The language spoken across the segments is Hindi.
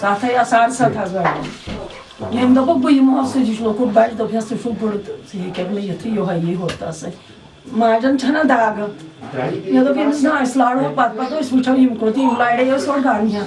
Sata ia sar sata zar. Yem da bu yimo se jishno ko baş da pyas shu bur se kem le yati yo ha ye hota se. Majan chana dag. Ya da pyas na islaro pat pat is pucha yim ko ti lai de yo sor garniya.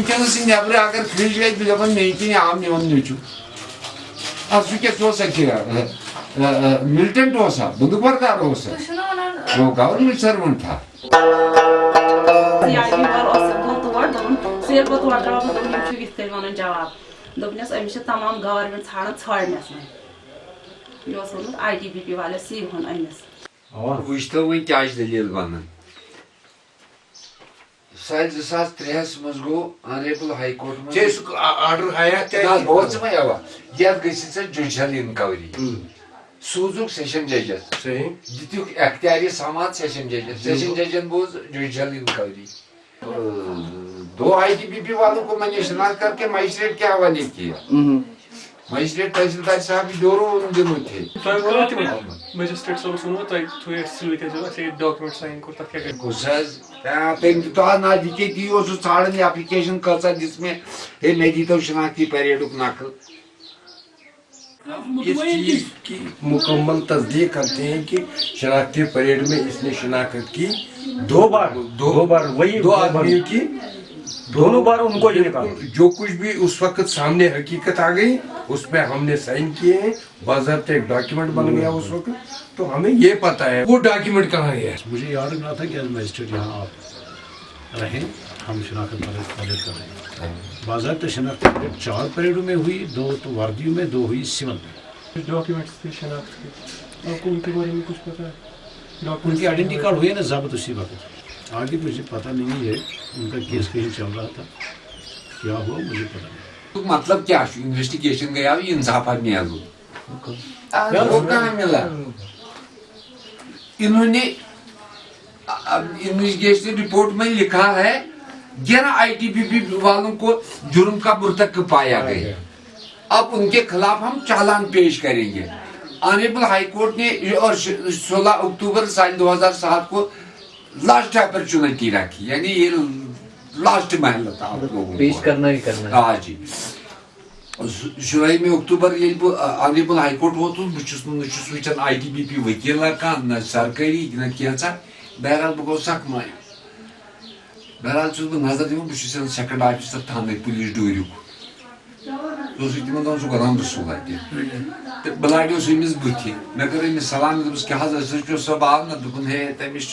Cominciano si avrà anche crescere di lavamenti ne amni ogni giù. A su che cosa che Milton dosa, bundu barda dosa. Bu kavur milçer mıntha. Var o sebep var da onun sebep var da onun benim çünkü istedim onun cevap. Dobnes emişe tamam government sana çağırmasın. Yosunuz IDBP valisi hun emiş. Bu işte bu ihtiyacı değil bana. साल जसास त्रेहस मज गो ऑनरेबल हाई कोर्ट में ऑर्डर आया क्या बहुत समय आवा। यह गई जुडिशल इनक्वायरी सूजुक सेशन जजस सही। दितुक अख्तियारी समाज सेशन जजस सेशन जजन बोज जुडिशल इंक्वायरी दो आईटीबीपी वालों को मैंने शिनाख्त करके मजिस्ट्रेट के हवाले किया। मजिस्ट्रेट तहसीलदार साहब दोनों उन दिनों थे मजिस्ट्रेट साहब सुनो तो थोड़ी सिलके जो ऐसे डॉक्यूमेंट साइन को तक क्या कुछ तम तो नज़दीक ती ाड़न एप्लीकेशन कचा जिसमें हे मे दी तो शिनाख्ती परेडुक नकल इस चीज़ की मुकम्मल तस्दीक करते हैं कि शनाख्ती परेड में इसने शिनाख्त की। दो बार दो, दो बार वही दो आदमियों की दोनों बार उनको ही निकाला जो कुछ भी उस वक्त सामने हकीकत आ गई उस पर हमने साइन किए हैं। बाजाबते एक डॉक्यूमेंट बन गया उस वक्त। तो हमें ये पता है वो डॉक्यूमेंट कहाँ गया मुझे याद रखना था कि आज मजिस्ट्रेट यहाँ आप रहें। हम शनाख्त परेड परेड कर रहे हैं। बाजाबत शनाख्त परेड चार परेडों में हुई दो तो वर्दियों में दो हुई सिविल में। डॉक्यूमेंट्स थे शनाख्त के। आपको उनके बारे में कुछ पता है? उनकी आइडेंटी कार्ड हुए ना जब्त उसी वक्त। आगे मुझे पता नहीं है उनका केस कहीं चल रहा था। क्या हुआ मुझे पता नहीं। तो मतलब क्या इन्वेस्टिगेशन गया इंसाफ मिल वो? कहाँ मिला? इन्होंने इन्वेस्टिगेशन रिपोर्ट में लिखा है ग्यारह आईटीबीपी वालों को जुर्म का मुर्तक पाया गया। अब उनके खिलाफ हम चालान पेश करेंगे। ऑनरेबल हाई कोर्ट ने और 16 अक्टूबर साल 2007 को लास्ट अपॉर्चुनिटी रखी। यानी ये लास्ट महल था आप लोगों पेश करना ही करना हाँ। जी। शुरू में अक्टूबर ये ऑनरेबल हाई कोर्ट वो तो बहुत वचन आई टी बी पी वकील कह न सरकारी न क्या बहरहाल बह गो सख मायूस बहरहाल चुस नज़र दिवन बह सेकंड ऑफिसर थाने पुलिस डूरिक तिमन दोन सह राम रसूल अत बह लाडियोस अमिस बुथि मे कर अमिस सलाम दोपस क्या सो सब आव ना दोपन हे तमिस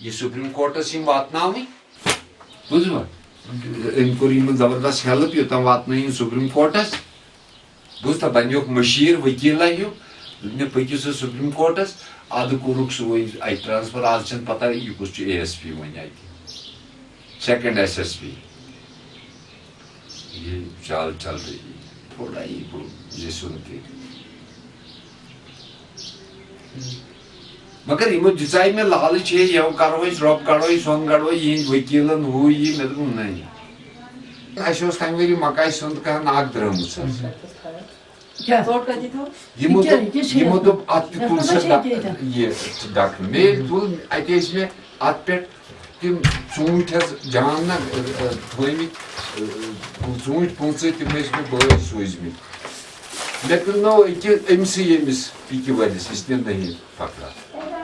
वह ये ना सुप्रीम कोर्टस यम वातन बुझवा अम कोर ज़बरदस्त हेल्प योतम वातन सुप्रीम कोर्टस बुझता बनो मशीर वकील हूँ। मे पकि सह सुप्रीम कोर्टस अद कोरुक सह अ ट्रांसफ़र आज पता यह कुछ ए एस पी वन अत सेकंड एस एस पी ये चाल चल रही है थोड़ा ही ये सुनते। मगर यमो दिचाई में लालच है यह करो रब कड़ो सोन कड़ो यह वकीलन हु यह मे दोप नहीं अस तम वरी मकाई सुंद कह नाक द्रम यमो यमो दोप अत तुल ये डॉक्टर मे तुल अत मे अत पे तिम ूट जान ना थमित ूट पंच तिम मे बस सोजमित Meh kılno iki emsi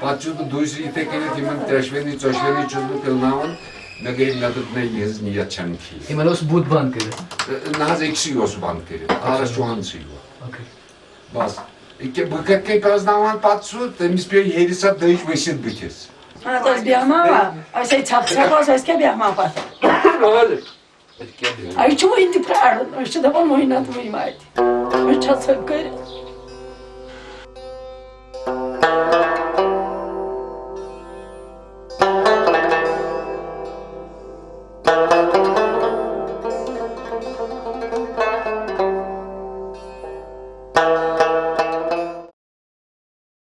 Paču të dujshë i tekeni timën të ashveni, që ashveni që të këllnaun, në gejnë nga të të ne jezë një jatë qanë ki. I malos bud banë kërë? E, e, naz eksi os banë kërë, arës şu an sigo. Okay. Bas, iki bıkak kek az davan patsu, temiz bir yeri sat dayış beşir bıkız. Ha, toz bir ama var. Ay şey çak çak az eski bir ama var. Öyle. Ay çoğu indi prar, işte de bana oynatmayayım artık. Çatsak gayrı.